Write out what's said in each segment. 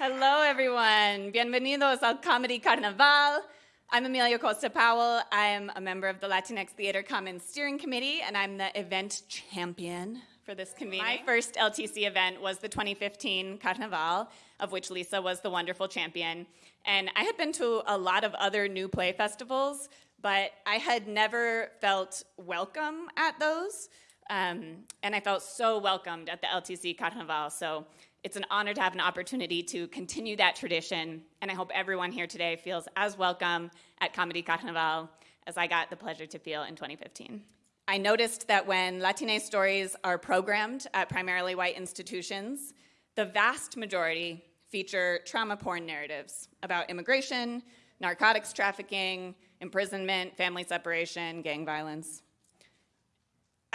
Hello, everyone. Bienvenidos al Comedy Carnaval. I'm Amelia Acosta Powell. I am a member of the Latinx Theater Commons Steering Committee, and I'm the event champion for this convening. My first LTC event was the 2015 Carnaval, of which Lisa was the wonderful champion. And I had been to a lot of other new play festivals, but I had never felt welcome at those. Um, and I felt so welcomed at the LTC Carnaval. So it's an honor to have an opportunity to continue that tradition, and I hope everyone here today feels as welcome at Comedy Carnaval as I got the pleasure to feel in 2015. I noticed that when Latine stories are programmed at primarily white institutions, the vast majority feature trauma porn narratives about immigration, narcotics trafficking, imprisonment, family separation, gang violence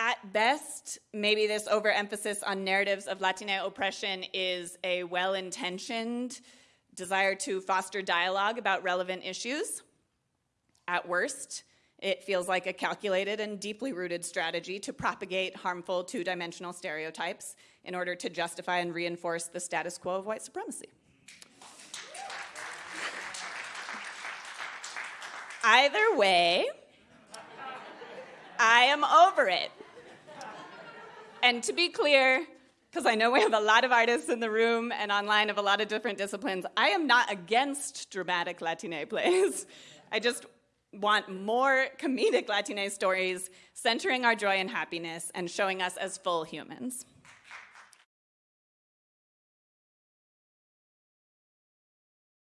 at best, maybe this overemphasis on narratives of Latina oppression is a well-intentioned desire to foster dialogue about relevant issues. At worst, it feels like a calculated and deeply rooted strategy to propagate harmful two-dimensional stereotypes in order to justify and reinforce the status quo of white supremacy. Either way, I am over it. And to be clear, because I know we have a lot of artists in the room and online of a lot of different disciplines, I am not against dramatic Latine plays. I just want more comedic Latine stories centering our joy and happiness and showing us as full humans.